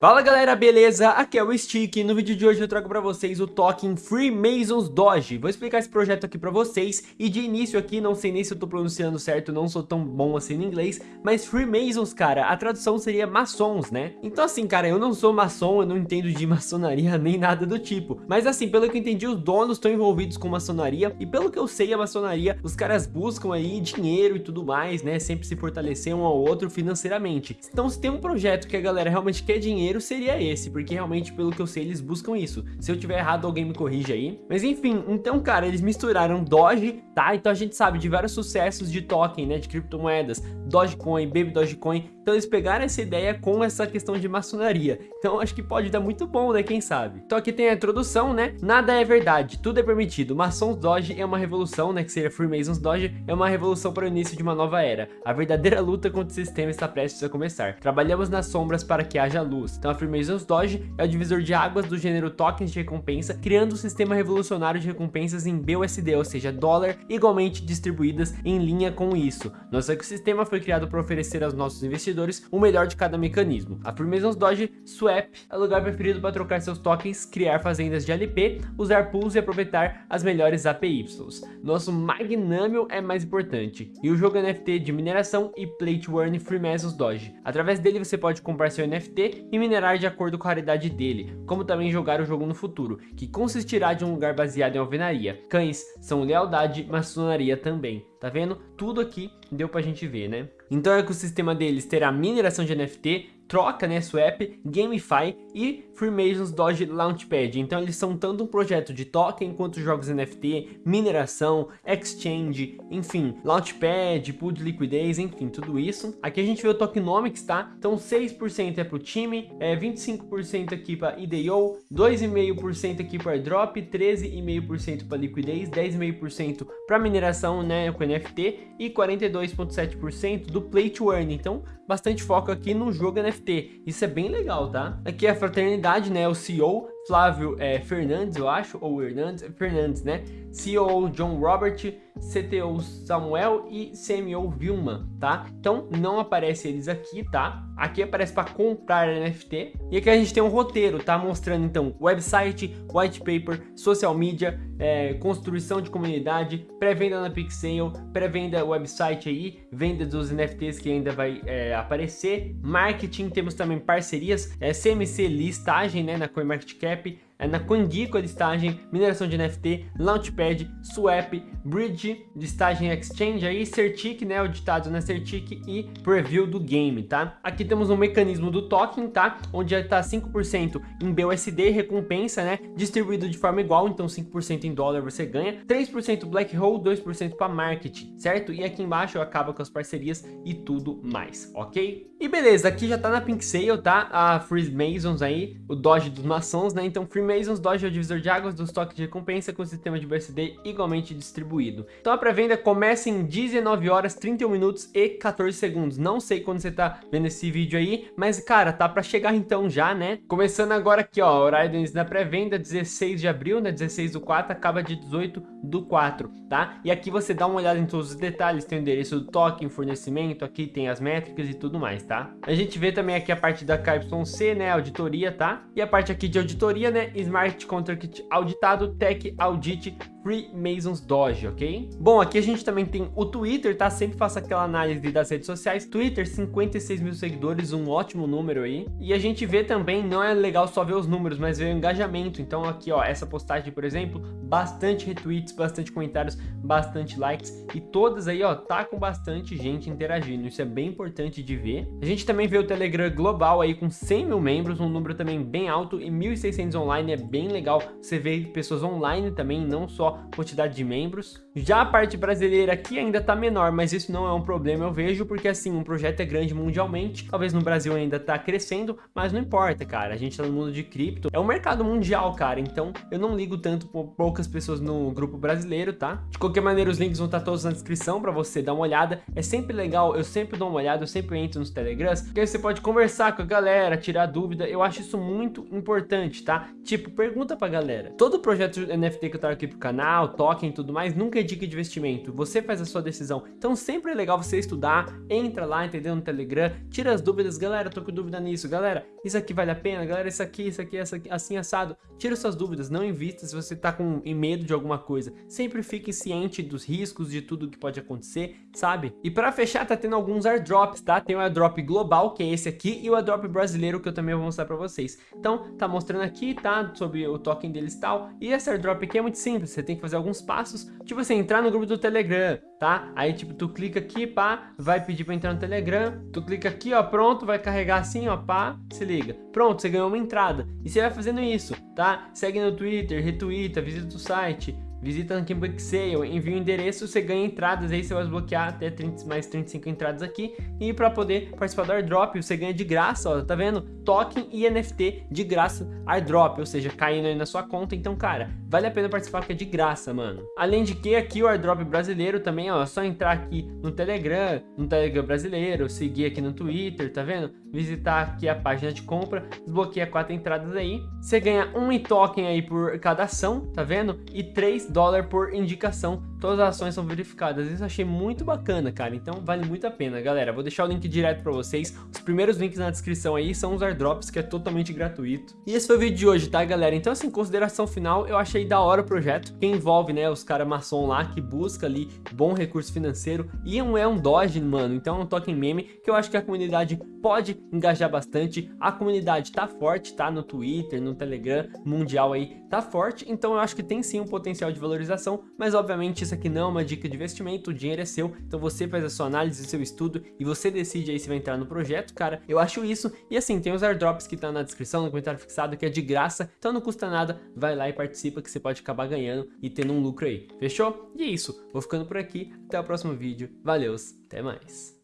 Fala galera, beleza? Aqui é o Stick e no vídeo de hoje eu trago pra vocês o token Freemasons Doge. Vou explicar esse projeto aqui pra vocês e de início aqui, não sei nem se eu tô pronunciando certo, não sou tão bom assim no inglês, mas Freemasons, cara, a tradução seria maçons, né? Então assim, cara, eu não sou maçom, eu não entendo de maçonaria nem nada do tipo, mas assim, pelo que eu entendi, os donos estão envolvidos com maçonaria e pelo que eu sei, a maçonaria, os caras buscam aí dinheiro e tudo mais, né? Sempre se fortalecer um ao outro financeiramente. Então se tem um projeto que a galera realmente quer dinheiro, dinheiro seria esse, porque realmente, pelo que eu sei, eles buscam isso. Se eu tiver errado, alguém me corrige aí. Mas enfim, então, cara, eles misturaram Doge, tá? Então a gente sabe de vários sucessos de token, né, de criptomoedas, Dogecoin, Baby Dogecoin. Então eles pegaram essa ideia com essa questão de maçonaria. Então acho que pode dar muito bom, né, quem sabe. Então aqui tem a introdução, né? Nada é verdade, tudo é permitido. Maçons Doge é uma revolução, né, que seria Freemasons Doge, é uma revolução para o início de uma nova era. A verdadeira luta contra o sistema está prestes a começar. Trabalhamos nas sombras para que haja luz. Então a Freemasons Doge é o divisor de águas do gênero tokens de recompensa, criando um sistema revolucionário de recompensas em BUSD, ou seja, dólar, igualmente distribuídas em linha com isso. Nosso ecossistema foi criado para oferecer aos nossos investidores o melhor de cada mecanismo. A Freemasons Doge Swap é o lugar preferido para trocar seus tokens, criar fazendas de LP, usar pools e aproveitar as melhores APYs. Nosso Magnamio é mais importante, e o jogo NFT de mineração e Play to Earn Freemasons Doge. Através dele você pode comprar seu NFT e minerar de acordo com a raridade dele, como também jogar o jogo no futuro, que consistirá de um lugar baseado em alvenaria. Cães são lealdade, maçonaria também. Tá vendo? Tudo aqui deu pra gente ver, né? Então o ecossistema deles terá mineração de NFT, troca, né, swap, gamify e Freemasons Doge Launchpad. Então eles são tanto um projeto de token quanto jogos NFT, mineração, exchange, enfim, Launchpad, pool de liquidez, enfim, tudo isso. Aqui a gente vê o tokenomics, tá? Então 6% é para o time, é 25% aqui para IDO, 2,5% aqui para drop, 13,5% para liquidez, 10,5% para mineração, né, com NFT e 42,7% do play to earn. Então bastante foco aqui no jogo NFT. Isso é bem legal, tá? Aqui é a fraternidade, né? O CEO Flávio é, Fernandes, eu acho, ou Hernandes, Fernandes, né? CEO John Robert, CTO Samuel e CMO Vilma, tá? Então não aparece eles aqui, tá? Aqui aparece para comprar NFT e aqui a gente tem um roteiro, tá? Mostrando então website, white paper, social media, é, construção de comunidade, pré-venda na Pixel, pré-venda website aí, venda dos NFTs que ainda vai é, aparecer, marketing, temos também parcerias, é, CMC listagem, né, na CoinMarketCap, na CoinGecko a listagem, mineração de NFT, Launchpad, Swap, Bridge, listagem Exchange, aí Certic, né, o ditado na Certic e Preview do game, tá? Aqui temos um mecanismo do token, tá? Onde já tá 5% em BUSD, recompensa, né, distribuído de forma igual, então 5% em dólar você ganha, 3% Black Hole, 2% para marketing, certo? E aqui embaixo acaba com as parcerias e tudo mais, ok? E beleza, aqui já tá na Pink Sale, tá? A Free Masons aí, o Doge dos maçons, né? Então Free Masons Doge é o divisor de águas dos toques de recompensa com sistema de BSD igualmente distribuído. Então a pré-venda começa em 19 horas, 31 minutos e 14 segundos. Não sei quando você tá vendo esse vídeo aí, mas cara, tá pra chegar então já, né? Começando agora aqui, ó, horário da pré-venda, 16 de abril, né? 16 do 4, acaba de 18 do 4, tá? E aqui você dá uma olhada em todos os detalhes, tem o endereço do token, fornecimento, aqui tem as métricas e tudo mais, tá? A gente vê também aqui a parte da KYC, né? Auditoria, tá? E a parte aqui de auditoria, né? Smart Contract auditado, Tech Audit Freemasons Doge, ok? Bom, aqui a gente também tem o Twitter, tá? Sempre faço aquela análise das redes sociais. Twitter, 56 mil seguidores, um ótimo número aí. E a gente vê também, não é legal só ver os números, mas ver o engajamento. Então aqui, ó, essa postagem, por exemplo, bastante retweets, bastante comentários, bastante likes. E todas aí, ó, tá com bastante gente interagindo. Isso é bem importante de ver. A gente também vê o Telegram global aí com 100 mil membros, um número também bem alto. E 1.600 online é bem legal. Você vê pessoas online também, não só quantidade de membros. Já a parte brasileira aqui ainda tá menor, mas isso não é um problema, eu vejo, porque assim, um projeto é grande mundialmente, talvez no Brasil ainda tá crescendo, mas não importa, cara, a gente tá no mundo de cripto, é um mercado mundial, cara, então eu não ligo tanto por poucas pessoas no grupo brasileiro, tá? De qualquer maneira, os links vão estar tá todos na descrição pra você dar uma olhada, é sempre legal, eu sempre dou uma olhada, eu sempre entro nos telegrams, porque aí você pode conversar com a galera, tirar dúvida, eu acho isso muito importante, tá? Tipo, pergunta pra galera, todo projeto NFT que eu trago aqui pro canal, canal, token e tudo mais, nunca é dica de investimento, você faz a sua decisão. Então sempre é legal você estudar, entra lá, entendeu, no Telegram, tira as dúvidas, galera, tô com dúvida nisso, galera, isso aqui vale a pena, galera, isso aqui, isso aqui, isso aqui assim assado, tira suas dúvidas, não invista se você tá com medo de alguma coisa, sempre fique ciente dos riscos, de tudo que pode acontecer, sabe? E para fechar, tá tendo alguns airdrops, tá? Tem o airdrop global, que é esse aqui, e o airdrop brasileiro, que eu também vou mostrar pra vocês. Então, tá mostrando aqui, tá? Sobre o token deles e tal, e esse airdrop aqui é muito simples, você tem que fazer alguns passos, tipo assim, entrar no grupo do Telegram, tá? Aí, tipo, tu clica aqui, pá, vai pedir pra entrar no Telegram, tu clica aqui, ó, pronto, vai carregar assim, ó, pá, se liga. Pronto, você ganhou uma entrada. E você vai fazendo isso, tá? Segue no Twitter, retweeta, visita o site, visita no Kimbuck Sale, envia o endereço, você ganha entradas, aí você vai desbloquear até 30, mais 35 entradas aqui, e para poder participar do airdrop, você ganha de graça, ó, tá vendo? Token e NFT de graça airdrop, ou seja, caindo aí na sua conta, então, cara, vale a pena participar porque é de graça, mano. Além de que aqui o airdrop brasileiro também, ó, é só entrar aqui no Telegram, no Telegram brasileiro, seguir aqui no Twitter, tá vendo? Visitar aqui a página de compra, desbloqueia quatro entradas aí, você ganha um token aí por cada ação, tá vendo? E 3 dólares por indicação. Todas as ações são verificadas. Isso eu achei muito bacana, cara. Então vale muito a pena, galera. Vou deixar o link direto pra vocês. Os primeiros links na descrição aí são os airdrops, que é totalmente gratuito. E esse foi o vídeo de hoje, tá, galera? Então, assim, consideração final, eu achei da hora o projeto, que envolve, né, os caras maçom lá, que busca ali bom recurso financeiro. E um, é um Doge, mano. Então é um token meme que eu acho que a comunidade pode engajar bastante. A comunidade tá forte, tá? No Twitter, no Telegram, mundial aí, tá forte. Então eu acho que tem sim um potencial de de valorização, mas obviamente isso aqui não é uma dica de investimento, o dinheiro é seu, então você faz a sua análise, seu estudo e você decide aí se vai entrar no projeto, cara. Eu acho isso. E assim, tem os airdrops que tá na descrição, no comentário fixado, que é de graça, então não custa nada, vai lá e participa que você pode acabar ganhando e tendo um lucro aí. Fechou? E é isso, vou ficando por aqui, até o próximo vídeo, valeu, até mais.